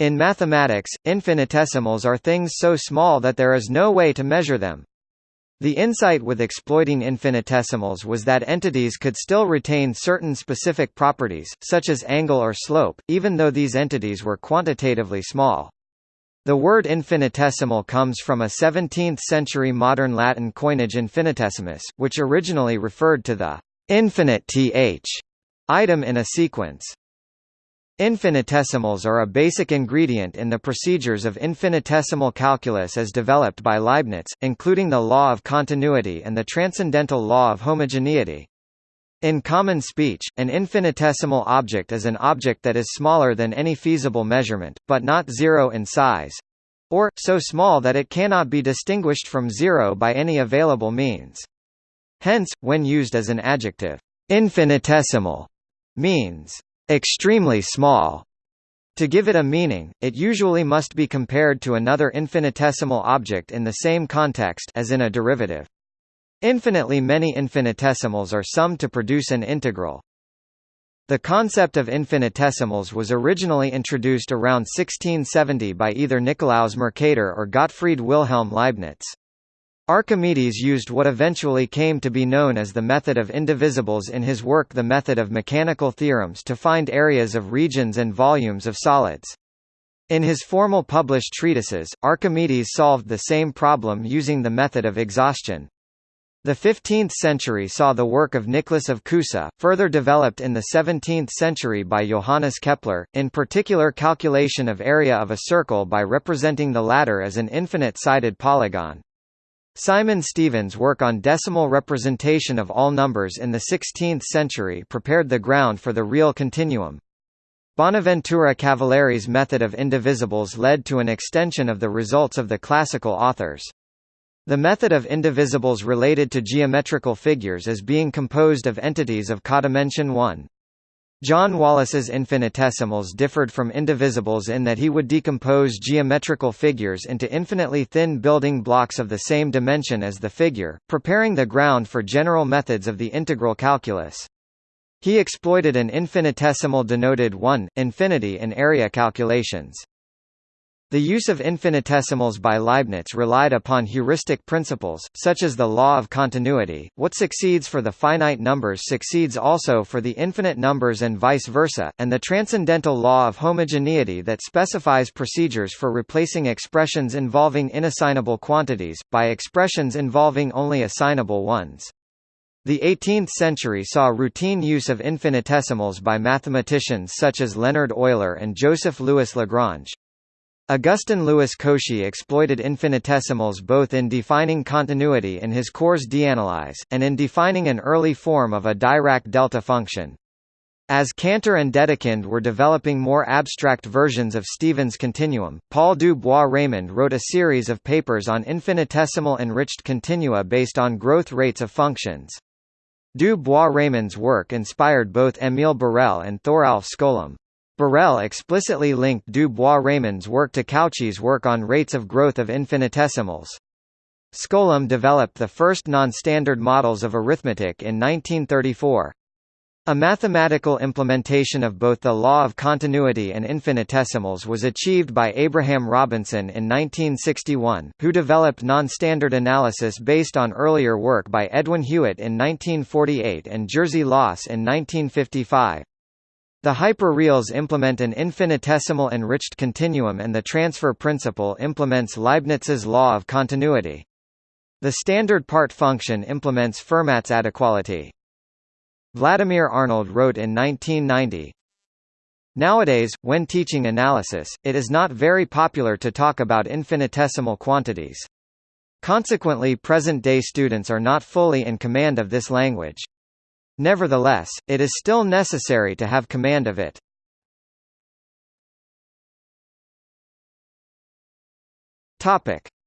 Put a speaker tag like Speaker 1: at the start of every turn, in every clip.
Speaker 1: In mathematics, infinitesimals are things so small that there is no way to measure them. The insight with exploiting infinitesimals was that entities could still retain certain specific properties, such as angle or slope, even though these entities were quantitatively small. The word infinitesimal comes from a 17th-century modern Latin coinage infinitesimus, which originally referred to the infinite th item in a sequence. Infinitesimals are a basic ingredient in the procedures of infinitesimal calculus as developed by Leibniz, including the law of continuity and the transcendental law of homogeneity. In common speech, an infinitesimal object is an object that is smaller than any feasible measurement, but not zero in size or, so small that it cannot be distinguished from zero by any available means. Hence, when used as an adjective, infinitesimal means extremely small. To give it a meaning, it usually must be compared to another infinitesimal object in the same context as in a derivative. Infinitely many infinitesimals are summed to produce an integral. The concept of infinitesimals was originally introduced around 1670 by either Nicolaus Mercator or Gottfried Wilhelm Leibniz. Archimedes used what eventually came to be known as the method of indivisibles in his work The Method of Mechanical Theorems to find areas of regions and volumes of solids. In his formal published treatises, Archimedes solved the same problem using the method of exhaustion. The 15th century saw the work of Nicholas of Cusa, further developed in the 17th century by Johannes Kepler, in particular calculation of area of a circle by representing the latter as an infinite-sided polygon. Simon Stevin's work on decimal representation of all numbers in the 16th century prepared the ground for the real continuum. Bonaventura Cavalieri's method of indivisibles led to an extension of the results of the classical authors. The method of indivisibles related to geometrical figures is being composed of entities of codimension 1. John Wallis's infinitesimals differed from indivisibles in that he would decompose geometrical figures into infinitely thin building blocks of the same dimension as the figure, preparing the ground for general methods of the integral calculus. He exploited an infinitesimal denoted 1, infinity in area calculations. The use of infinitesimals by Leibniz relied upon heuristic principles, such as the law of continuity, what succeeds for the finite numbers succeeds also for the infinite numbers and vice versa, and the transcendental law of homogeneity that specifies procedures for replacing expressions involving inassignable quantities, by expressions involving only assignable ones. The 18th century saw routine use of infinitesimals by mathematicians such as Leonhard Euler and Joseph Louis Lagrange. Augustin Louis Cauchy exploited infinitesimals both in defining continuity in his cours d'analyse, and in defining an early form of a Dirac delta function. As Cantor and Dedekind were developing more abstract versions of Stevin's continuum, Paul du Bois-Reymond wrote a series of papers on infinitesimal enriched continua based on growth rates of functions. Du Bois-Reymond's work inspired both Émile Borel and Thoralf Skolem. Borel explicitly linked du Bois-Reymond's work to Cauchy's work on rates of growth of infinitesimals. Skolem developed the first non-standard models of arithmetic in 1934. A mathematical implementation of both the law of continuity and infinitesimals was achieved by Abraham Robinson in 1961, who developed non-standard analysis based on earlier work by Edwin Hewitt in 1948 and Jerzy Loss in 1955. The hyperreals implement an infinitesimal enriched continuum and the transfer principle implements Leibniz's law of continuity. The standard part function implements Fermat's adequality. Vladimir Arnold wrote in 1990, Nowadays, when teaching analysis, it is not very popular to talk about infinitesimal quantities. Consequently present-day students are not fully in command of this language. Nevertheless, it is still necessary to have command of it.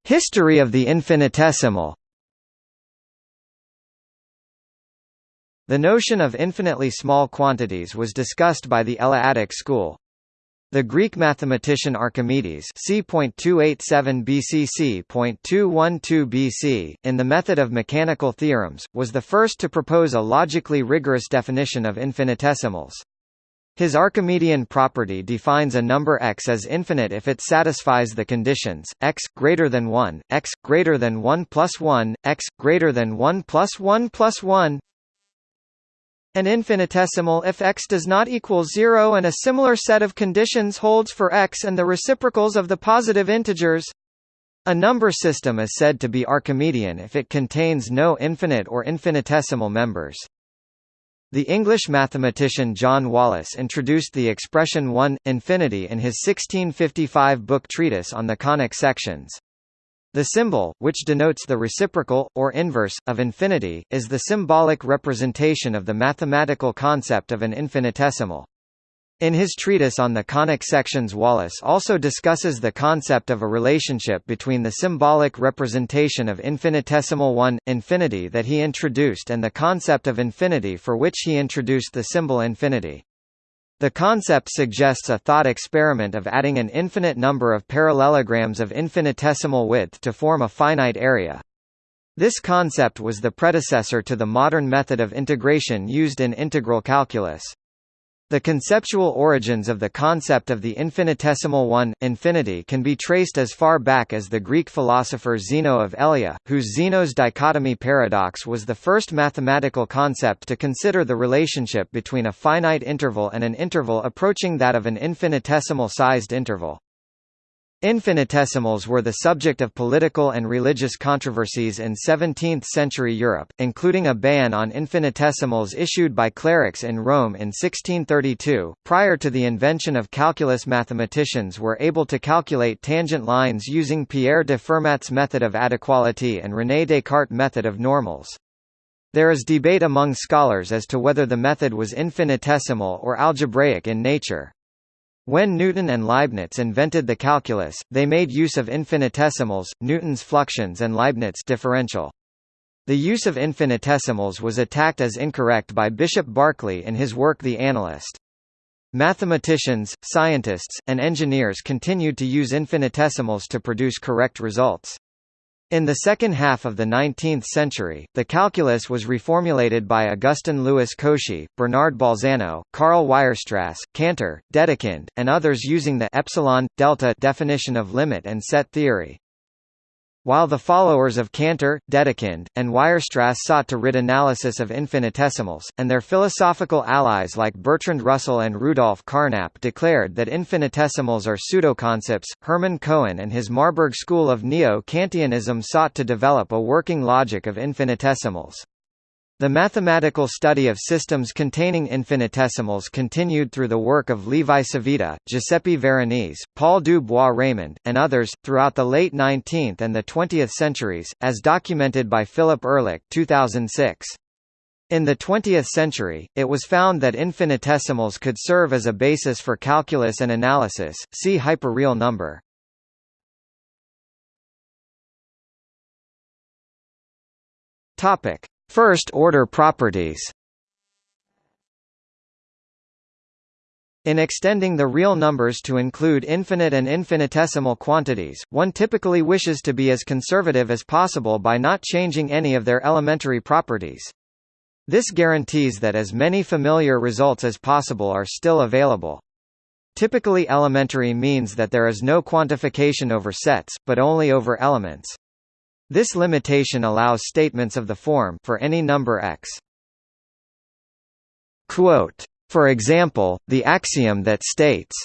Speaker 1: History of the infinitesimal. The notion of infinitely small quantities was discussed by the Eleatic school. The Greek mathematician Archimedes c.287 BC BC, in the method of mechanical theorems, was the first to propose a logically rigorous definition of infinitesimals. His Archimedean property defines a number x as infinite if it satisfies the conditions x greater than 1, x greater than 1 plus 1, x greater than 1 plus 1 plus 1, and infinitesimal if x does not equal 0 and a similar set of conditions holds for x and the reciprocals of the positive integers. A number system is said to be Archimedean if it contains no infinite or infinitesimal members. The English mathematician John Wallis introduced the expression 1, infinity in his 1655 book treatise on the conic sections. The symbol, which denotes the reciprocal, or inverse, of infinity, is the symbolic representation of the mathematical concept of an infinitesimal. In his treatise on the conic sections Wallis also discusses the concept of a relationship between the symbolic representation of infinitesimal 1, infinity that he introduced and the concept of infinity for which he introduced the symbol infinity. The concept suggests a thought experiment of adding an infinite number of parallelograms of infinitesimal width to form a finite area. This concept was the predecessor to the modern method of integration used in integral calculus. The conceptual origins of the concept of the infinitesimal one, infinity can be traced as far back as the Greek philosopher Zeno of Elea, whose Zeno's dichotomy paradox was the first mathematical concept to consider the relationship between a finite interval and an interval approaching that of an infinitesimal-sized interval. Infinitesimals were the subject of political and religious controversies in 17th-century Europe, including a ban on infinitesimals issued by clerics in Rome in 1632. Prior to the invention of calculus mathematicians were able to calculate tangent lines using Pierre de Fermat's method of adequality and René Descartes' method of normals. There is debate among scholars as to whether the method was infinitesimal or algebraic in nature. When Newton and Leibniz invented the calculus, they made use of infinitesimals, Newton's fluxions and Leibniz differential. The use of infinitesimals was attacked as incorrect by Bishop Berkeley in his work The Analyst. Mathematicians, scientists, and engineers continued to use infinitesimals to produce correct results. In the second half of the 19th century, the calculus was reformulated by Augustin Louis Cauchy, Bernard Bolzano, Karl Weierstrass, Cantor, Dedekind, and others using the epsilon delta definition of limit and set theory. While the followers of Cantor, Dedekind, and Weierstrass sought to rid analysis of infinitesimals, and their philosophical allies like Bertrand Russell and Rudolf Carnap declared that infinitesimals are pseudoconcepts, Hermann Cohen and his Marburg school of Neo-Kantianism sought to develop a working logic of infinitesimals. The mathematical study of systems containing infinitesimals continued through the work of Levi Civita, Giuseppe Veronese, Paul du Bois-Reymond, and others, throughout the late 19th and the 20th centuries, as documented by Philip Ehrlich 2006. In the 20th century, it was found that infinitesimals could serve as a basis for calculus and analysis, see hyperreal number. Topic. First-order properties In extending the real numbers to include infinite and infinitesimal quantities, one typically wishes to be as conservative as possible by not changing any of their elementary properties. This guarantees that as many familiar results as possible are still available. Typically elementary means that there is no quantification over sets, but only over elements. This limitation allows statements of the form for any number x. Quote, for example, the axiom that states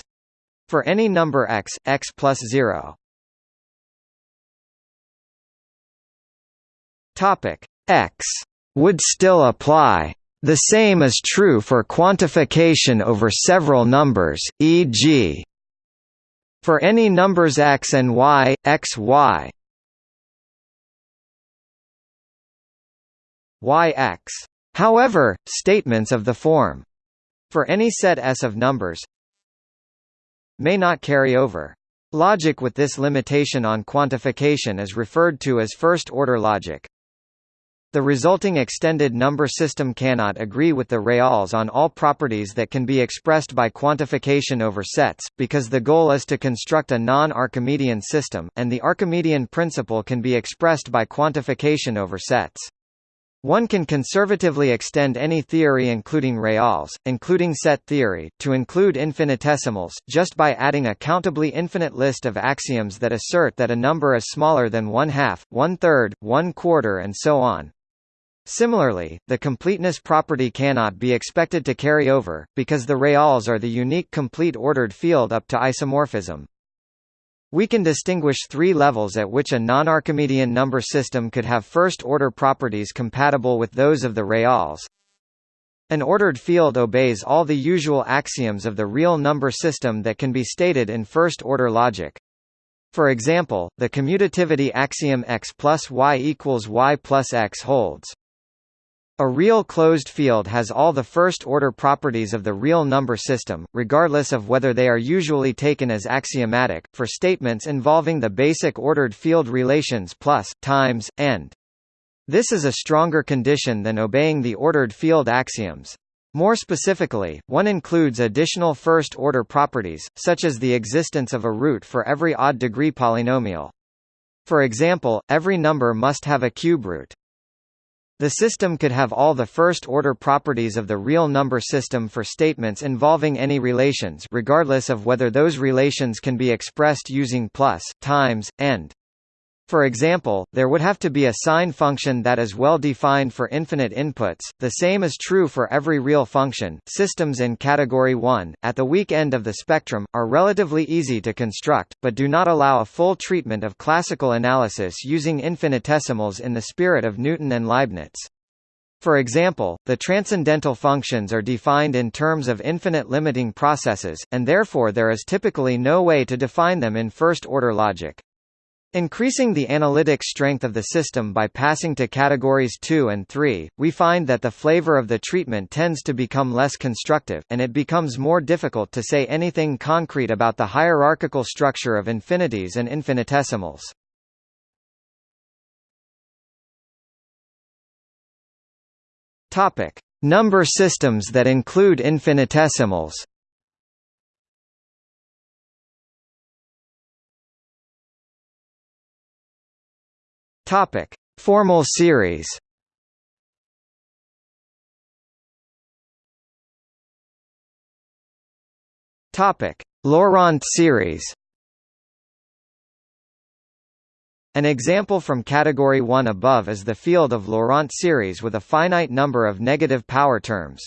Speaker 1: for any number x, x plus 0 topic x would still apply. The same is true for quantification over several numbers, e.g. for any numbers x and y, x y yx. However, statements of the form for any set S of numbers may not carry over. Logic with this limitation on quantification is referred to as first-order logic. The resulting extended number system cannot agree with the reals on all properties that can be expressed by quantification over sets, because the goal is to construct a non-Archimedean system, and the Archimedean principle can be expressed by quantification over sets. One can conservatively extend any theory including reals, including set theory, to include infinitesimals, just by adding a countably infinite list of axioms that assert that a number is smaller than one-half, one-third, one-quarter and so on. Similarly, the completeness property cannot be expected to carry over, because the reals are the unique complete ordered field up to isomorphism. We can distinguish three levels at which a non-Archimedean number system could have first-order properties compatible with those of the reals. An ordered field obeys all the usual axioms of the real number system that can be stated in first-order logic. For example, the commutativity axiom x plus y equals y plus x holds. A real closed field has all the first-order properties of the real number system, regardless of whether they are usually taken as axiomatic, for statements involving the basic ordered field relations plus, times, and. This is a stronger condition than obeying the ordered field axioms. More specifically, one includes additional first-order properties, such as the existence of a root for every odd-degree polynomial. For example, every number must have a cube root. The system could have all the first-order properties of the real number system for statements involving any relations regardless of whether those relations can be expressed using plus, times, and. For example, there would have to be a sine function that is well defined for infinite inputs. The same is true for every real function. Systems in category 1, at the weak end of the spectrum, are relatively easy to construct, but do not allow a full treatment of classical analysis using infinitesimals in the spirit of Newton and Leibniz. For example, the transcendental functions are defined in terms of infinite limiting processes, and therefore there is typically no way to define them in first-order logic. Increasing the analytic strength of the system by passing to categories 2 and 3, we find that the flavor of the treatment tends to become less constructive, and it becomes more difficult to say anything concrete about the hierarchical structure of infinities and infinitesimals. Number systems that include infinitesimals. Topic: Formal series. Topic: Laurent series. An example from category 1 above is the field of Laurent series with a finite number of negative power terms.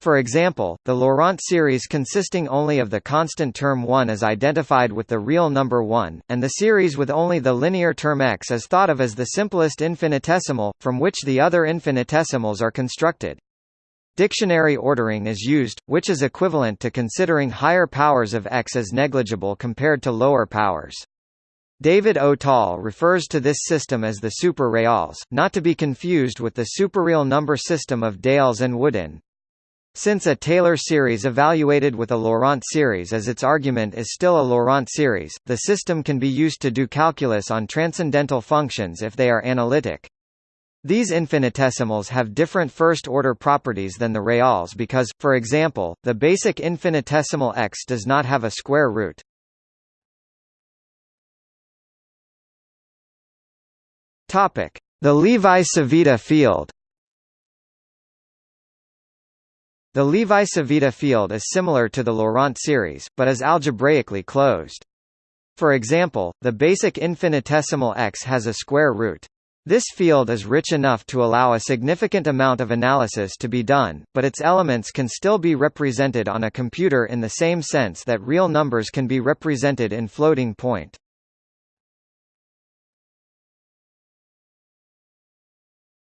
Speaker 1: For example, the Laurent series consisting only of the constant term 1 is identified with the real number 1, and the series with only the linear term x is thought of as the simplest infinitesimal, from which the other infinitesimals are constructed. Dictionary ordering is used, which is equivalent to considering higher powers of x as negligible compared to lower powers. David Tall refers to this system as the super-reals, not to be confused with the superreal number system of Dales and Woodin. Since a Taylor series evaluated with a Laurent series as its argument is still a Laurent series, the system can be used to do calculus on transcendental functions if they are analytic. These infinitesimals have different first-order properties than the reals because, for example, the basic infinitesimal x does not have a square root. The Levi-Civita field The Levi-Civita field is similar to the Laurent series, but is algebraically closed. For example, the basic infinitesimal x has a square root. This field is rich enough to allow a significant amount of analysis to be done, but its elements can still be represented on a computer in the same sense that real numbers can be represented in floating point.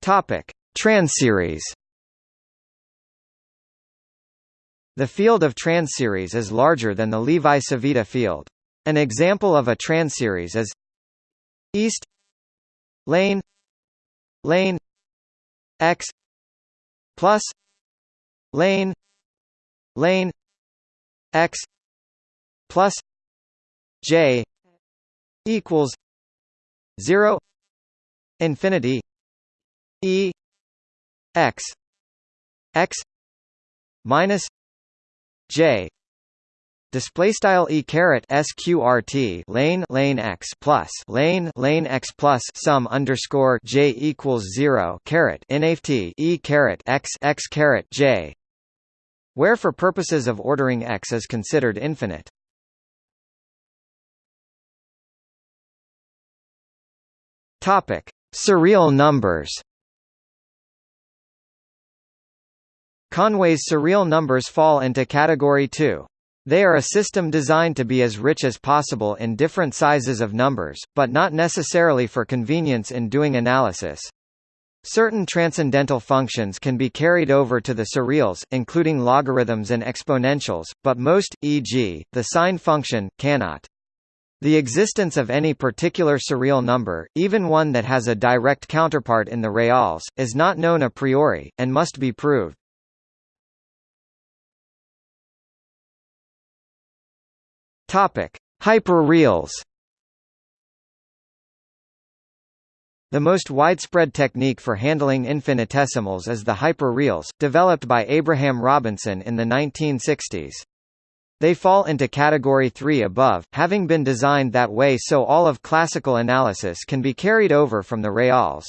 Speaker 1: Topic: Transseries The field of transseries is larger than the Levi-Civita field. An example of a transseries is east lane lane x plus lane lane x plus j equals 0 infinity e x x minus J display style e caret sqrt lane lane x plus lane lane x plus sum underscore j equals zero caret inaft e caret x x caret j, where for purposes of ordering x is considered infinite. Topic: Surreal numbers. Conway's surreal numbers fall into category 2. They are a system designed to be as rich as possible in different sizes of numbers, but not necessarily for convenience in doing analysis. Certain transcendental functions can be carried over to the surreals, including logarithms and exponentials, but most, e.g., the sine function, cannot. The existence of any particular surreal number, even one that has a direct counterpart in the reals, is not known a priori, and must be proved. Topic: Hyperreals. The most widespread technique for handling infinitesimals is the hyperreals, developed by Abraham Robinson in the 1960s. They fall into category 3 above, having been designed that way so all of classical analysis can be carried over from the reals.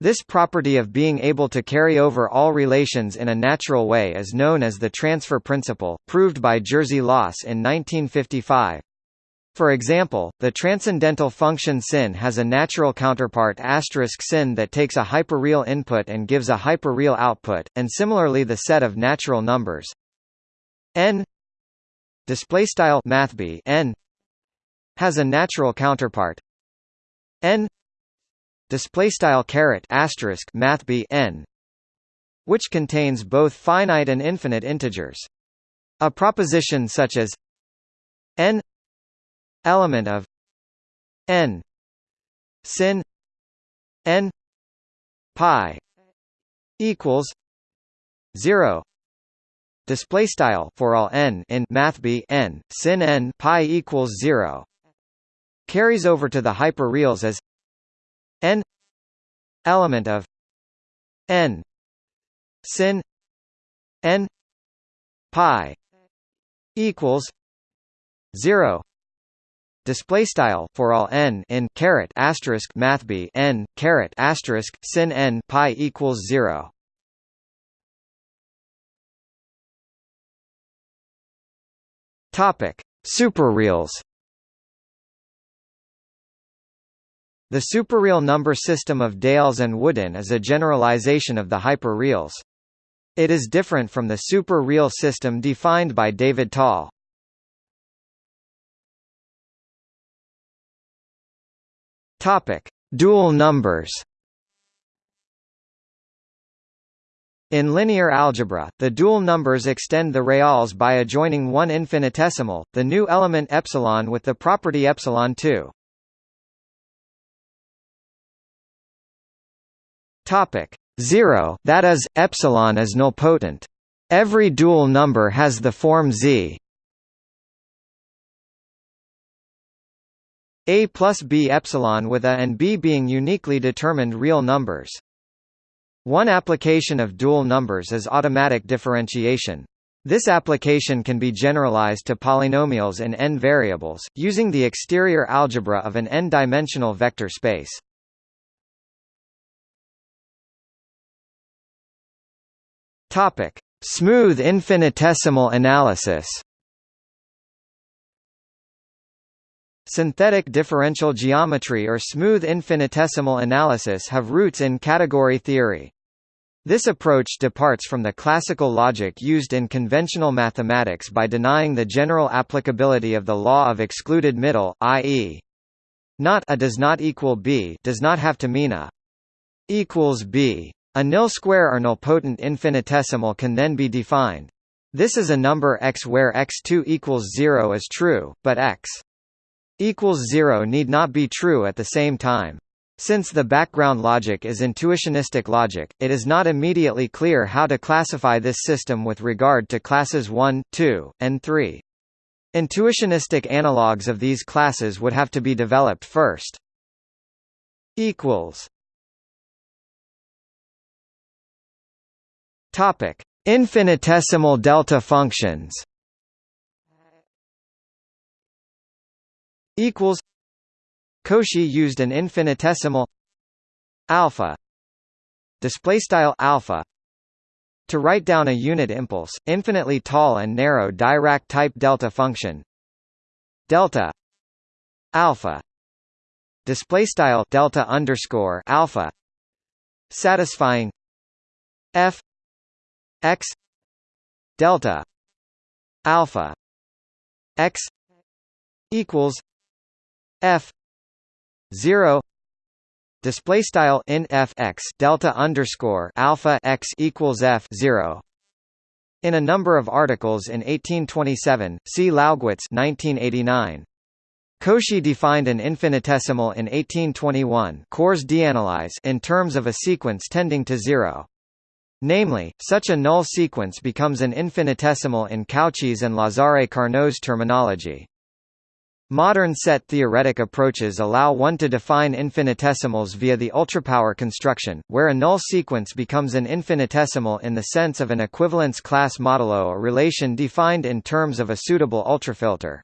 Speaker 1: This property of being able to carry over all relations in a natural way is known as the transfer principle, proved by Jerzy Loss in 1955. For example, the transcendental function sin has a natural counterpart asterisk sin that takes a hyperreal input and gives a hyperreal output, and similarly the set of natural numbers n display style mathb n has a natural counterpart n display style caret asterisk math b n which contains both finite and infinite integers. A proposition such as n element of n sin n pi equals 0 display style for all n in math b n sin n pi equals 0 carries over to the hyperreals as n element of n sin n pi equals 0 display style for all n in caret asterisk math b n caret asterisk sin n pi equals 0 topic. Superreals The superreal number system of Dales and Woodin is a generalization of the hyperreals. It is different from the super-real system defined by David Tall. Topic: Dual numbers. In linear algebra, the dual numbers extend the reals by adjoining one infinitesimal, the new element epsilon with the property epsilon 2. Topic 0, that is, epsilon is nilpotent. Every dual number has the form z a plus b epsilon with a and b being uniquely determined real numbers. One application of dual numbers is automatic differentiation. This application can be generalized to polynomials in n variables, using the exterior algebra of an n-dimensional vector space. Topic: Smooth infinitesimal analysis. Synthetic differential geometry or smooth infinitesimal analysis have roots in category theory. This approach departs from the classical logic used in conventional mathematics by denying the general applicability of the law of excluded middle, i.e. not a does not equal b does not have to mean a equals b. A nil square or nilpotent infinitesimal can then be defined. This is a number x where x2 equals 0 is true, but x equals 0 need not be true at the same time. Since the background logic is intuitionistic logic, it is not immediately clear how to classify this system with regard to classes 1, 2, and 3. Intuitionistic analogues of these classes would have to be developed first. equals Topic: Infinitesimal delta functions. equals. Cauchy used an infinitesimal. Alpha. Display style alpha. To write down a unit impulse infinitely tall and narrow Dirac type delta function. Delta. Alpha. Display style delta underscore alpha. Satisfying. F x delta alpha x equals f 0 display style in f x delta underscore alpha x equals f 0 in a number of articles in 1827 see Laugwitz 1989 Cauchy defined an infinitesimal in 1821 Cours d'analyse in terms of a sequence tending to zero. Namely, such a null sequence becomes an infinitesimal in Cauchy's and Lazare Carnot's terminology. Modern set-theoretic approaches allow one to define infinitesimals via the ultrapower construction, where a null sequence becomes an infinitesimal in the sense of an equivalence class modulo a relation defined in terms of a suitable ultrafilter.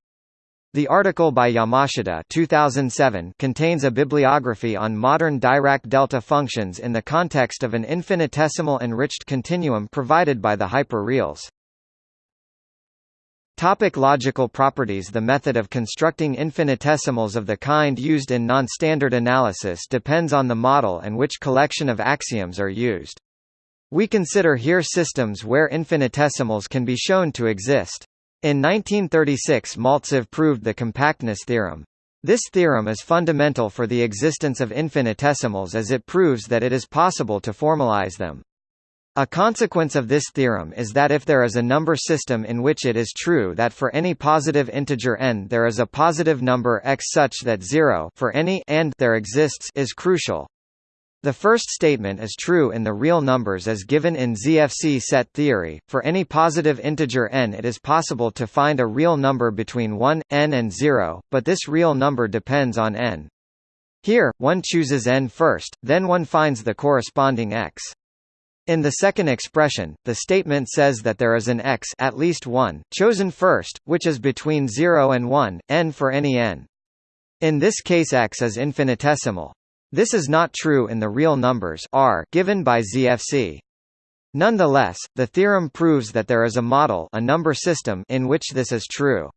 Speaker 1: The article by Yamashita 2007 contains a bibliography on modern Dirac delta functions in the context of an infinitesimal enriched continuum provided by the hyperreals. Topic logical properties The method of constructing infinitesimals of the kind used in non-standard analysis depends on the model and which collection of axioms are used. We consider here systems where infinitesimals can be shown to exist. In 1936 Maltsev proved the compactness theorem. This theorem is fundamental for the existence of infinitesimals as it proves that it is possible to formalize them. A consequence of this theorem is that if there is a number system in which it is true that for any positive integer n there is a positive number x such that 0 for any and there exists is crucial. The first statement is true in the real numbers as given in ZFC set theory. For any positive integer n it is possible to find a real number between 1, n and 0, but this real number depends on n. Here, one chooses n first, then one finds the corresponding x. In the second expression, the statement says that there is an x at least one, chosen first, which is between 0 and 1, n for any n. In this case x is infinitesimal. This is not true in the real numbers r given by ZFC. Nonetheless, the theorem proves that there is a model a number system in which this is true.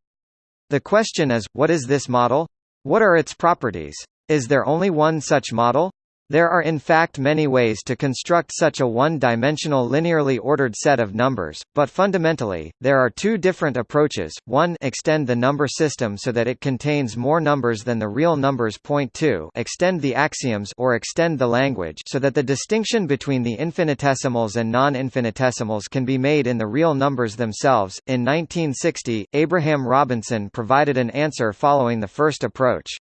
Speaker 1: The question is, what is this model? What are its properties? Is there only one such model? There are in fact many ways to construct such a one-dimensional linearly ordered set of numbers, but fundamentally, there are two different approaches, one extend the number system so that it contains more numbers than the real numbers two extend the axioms or extend the language so that the distinction between the infinitesimals and non-infinitesimals can be made in the real numbers themselves. In 1960, Abraham Robinson provided an answer following the first approach.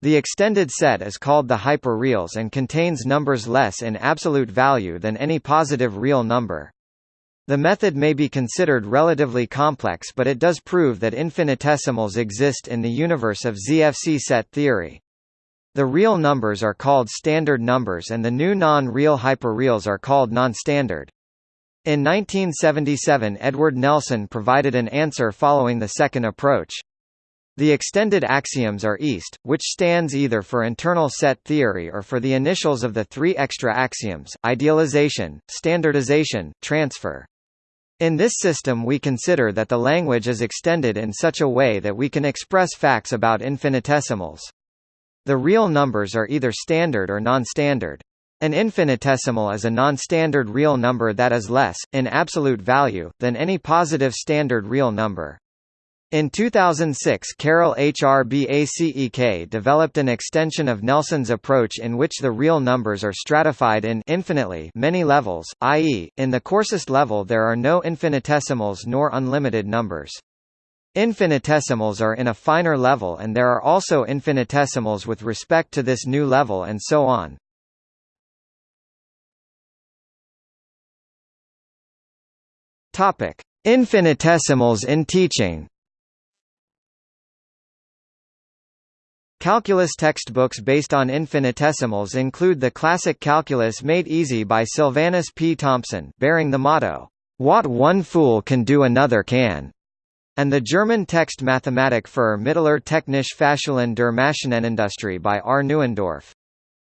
Speaker 1: The extended set is called the hyperreals and contains numbers less in absolute value than any positive real number. The method may be considered relatively complex but it does prove that infinitesimals exist in the universe of ZFC set theory. The real numbers are called standard numbers and the new non-real hyperreals are called non-standard. In 1977 Edward Nelson provided an answer following the second approach. The extended axioms are IST, which stands either for internal set theory or for the initials of the three extra axioms, idealization, standardization, transfer. In this system we consider that the language is extended in such a way that we can express facts about infinitesimals. The real numbers are either standard or non-standard. An infinitesimal is a non-standard real number that is less, in absolute value, than any positive standard real number. In 2006 Karel HRBACEK developed an extension of Nelson's approach in which the real numbers are stratified in infinitely many levels, i.e., in the coarsest level there are no infinitesimals nor unlimited numbers. Infinitesimals are in a finer level and there are also infinitesimals with respect to this new level and so on. Infinitesimals in teaching. Calculus textbooks based on infinitesimals include the classic Calculus Made Easy by Sylvanus P. Thompson, bearing the motto, "What one fool can do another can", and the German Text Mathematik für Mittler technische Fachschulen der Maschinenindustrie by R. Neuendorf.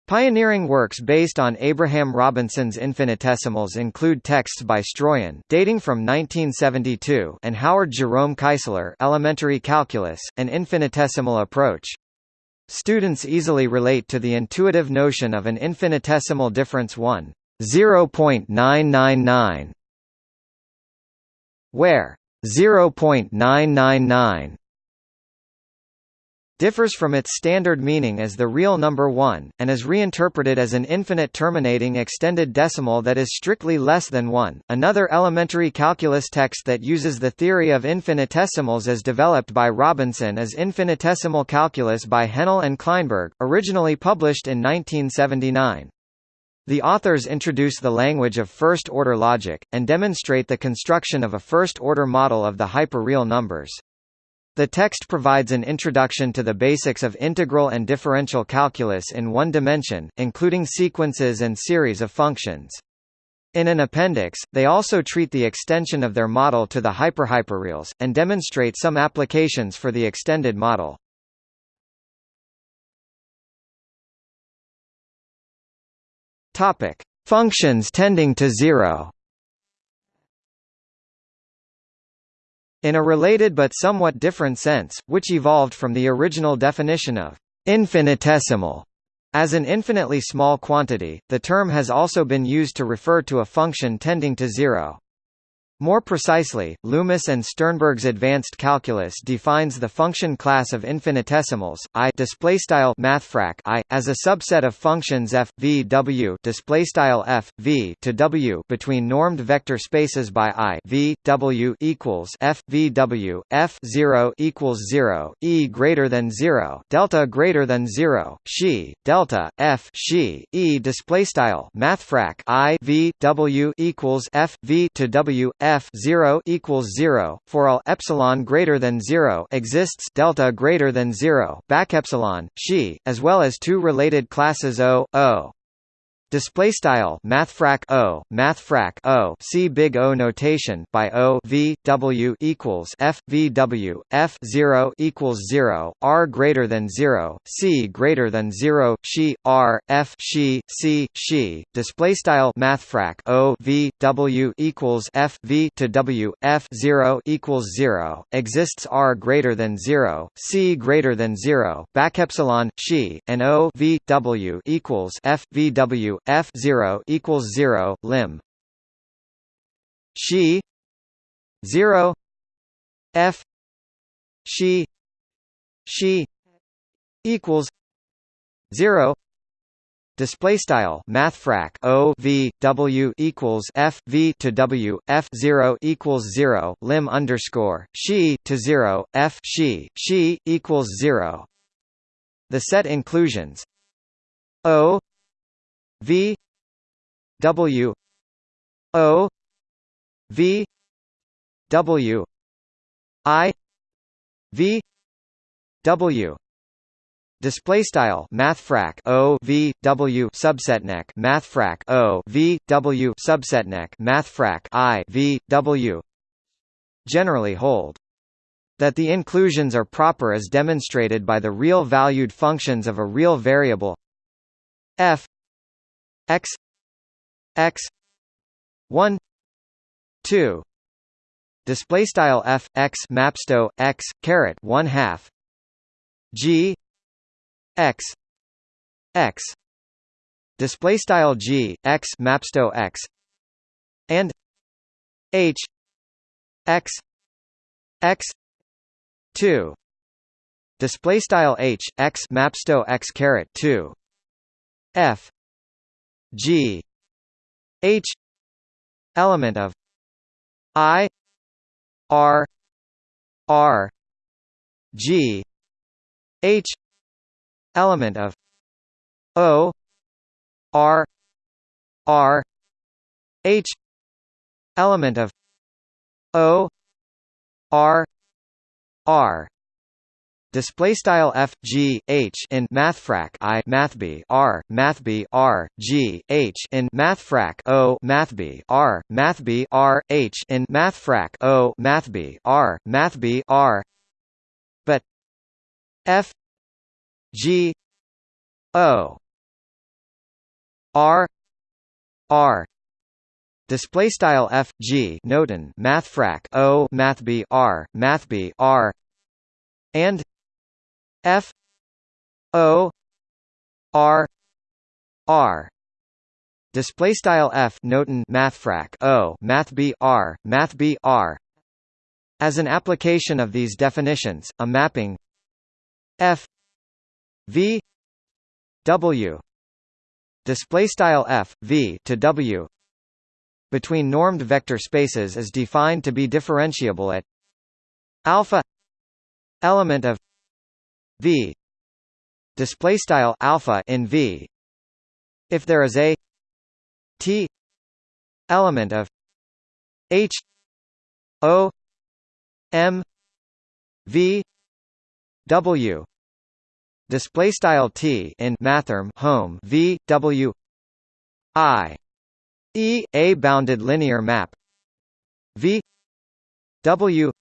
Speaker 1: Pioneering works based on Abraham Robinson's infinitesimals include texts by Stroyan dating from 1972 and Howard Jerome Keisler Elementary Calculus, an infinitesimal approach. Students easily relate to the intuitive notion of an infinitesimal difference 1, 0.999, where 0.999 differs from its standard meaning as the real number 1, and is reinterpreted as an infinite terminating extended decimal that is strictly less than 1. Another elementary calculus text that uses the theory of infinitesimals as developed by Robinson is Infinitesimal Calculus by Henle and Kleinberg, originally published in 1979. The authors introduce the language of first-order logic, and demonstrate the construction of a first-order model of the hyperreal numbers. The text provides an introduction to the basics of integral and differential calculus in one dimension, including sequences and series of functions. In an appendix, they also treat the extension of their model to the hyperhyperreals, and demonstrate some applications for the extended model. Functions tending to zero. In a related but somewhat different sense, which evolved from the original definition of infinitesimal as an infinitely small quantity, the term has also been used to refer to a function tending to zero. More precisely, Loomis and Sternberg's advanced calculus defines the function class of infinitesimals i displaystyle mathfrak i as a subset of functions f v w displaystyle f v to w between normed vector spaces by i v w equals f v w f 0 equals 0 e greater than 0 delta greater than 0 she delta f she e displaystyle mathfrak i v w equals f v to w f 0 equals 0 for all epsilon greater than 0 exists delta greater than 0 back epsilon she as well as two related classes O O Display style mathfrak o mathfrak o see big O notation by O v w equals f v w f zero equals zero r greater than zero c greater than zero she r f she c she display style mathfrak o v w equals f v to w f zero equals zero. Exists r greater than zero c greater than zero. Back epsilon she and O v w equals f v w f zero equals zero lim. She zero. F she she equals zero. Display style mathfrak o v w equals f v to w f 0 equals 0 lim underscore she to 0 f she she equals 0 the set inclusions o v W O V W I V W Display style mathfrak O V W subsetneq mathfrak O V W subset subsetneq mathfrak I V W generally hold that the inclusions are proper as demonstrated by the real valued functions of a real variable f x x 1 2 display style f x mapsto x caret 1 half. G x x. Display style g x mapsto x. And h x x 2 display style h x mapsto x caret 2 f g H element of I R R G H element of O R R H element of O R R display style f g h in mathfrak i mathb r mathb r g h in mathfrak o mathb r mathb r h in mathfrak o mathb r mathb r. But f g o r r. Display style f g notin mathfrak o mathb r mathb r. And F O R R. Display style F notin mathfrak O math B R math B R. As an application of these definitions a mapping F V W. Display style F V to W. Between normed vector spaces is defined to be differentiable at alpha element of v. Display style alpha in v. If there is a t element of h o m v w. Display style t in mathrm home v w i e a bounded linear map v w.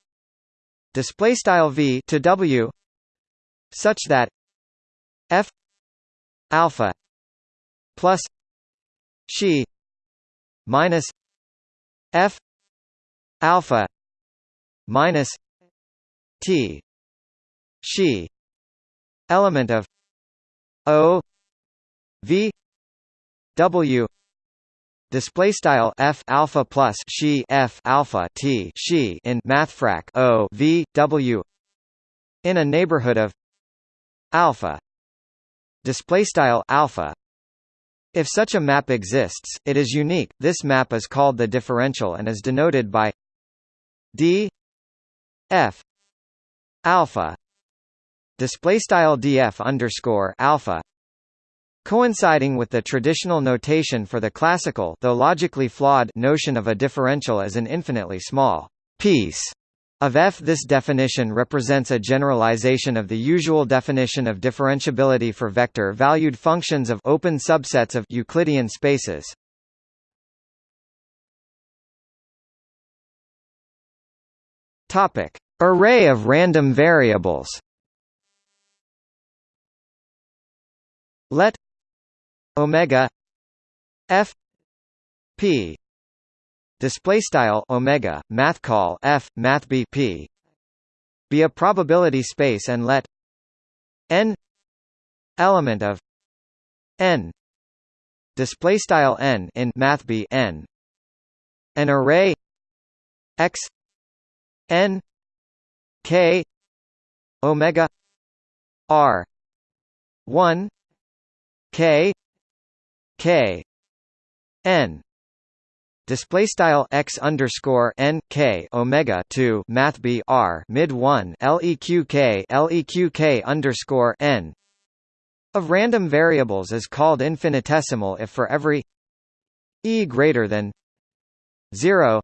Speaker 1: Display style v to w such that f alpha plus she minus f alpha minus t she element of o v w display style f alpha plus she f alpha t she in mathfrak o v w in a neighborhood of alpha. Display style alpha. If such a map exists it is unique. This map is called the differential and is denoted by d f alpha. Display style df underscore alpha. Coinciding with the traditional notation for the classical though logically flawed notion of a differential as an infinitely small piece of F this definition represents a generalization of the usual definition of differentiability for vector-valued functions of open subsets of Euclidean spaces. Topic: Array of random variables. Let omega f p display style omega mathcal f math bp be a probability space and let n element of n display style n in math b n an array x n k omega r 1 k k n display style x underscore n k omega 2 math b r mid 1 leq k leq k underscore n. Of random variables is called infinitesimal if for every e greater than 0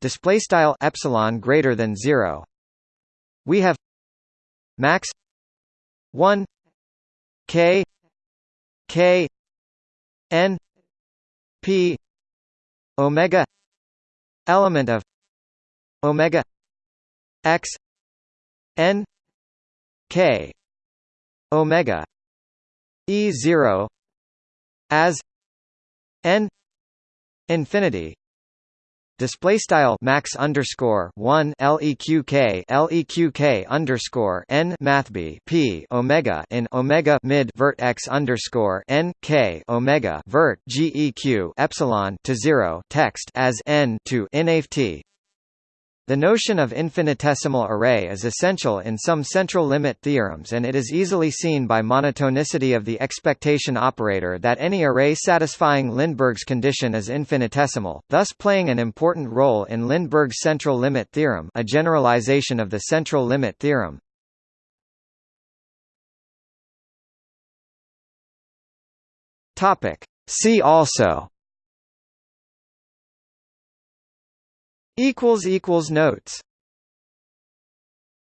Speaker 1: display style epsilon greater than 0 we have max 1 k k n p omega element of omega x n k omega e 0 as n infinity display style max underscore one leq leq underscore n mathb p omega in omega mid vert x underscore n k omega vert geq epsilon to zero text as n to nft the notion of infinitesimal array is essential in some central limit theorems and it is easily seen by monotonicity of the expectation operator that any array satisfying Lindeberg's condition is infinitesimal, thus playing an important role in Lindeberg's central limit theorem a generalization of the central limit theorem. See also equals equals notes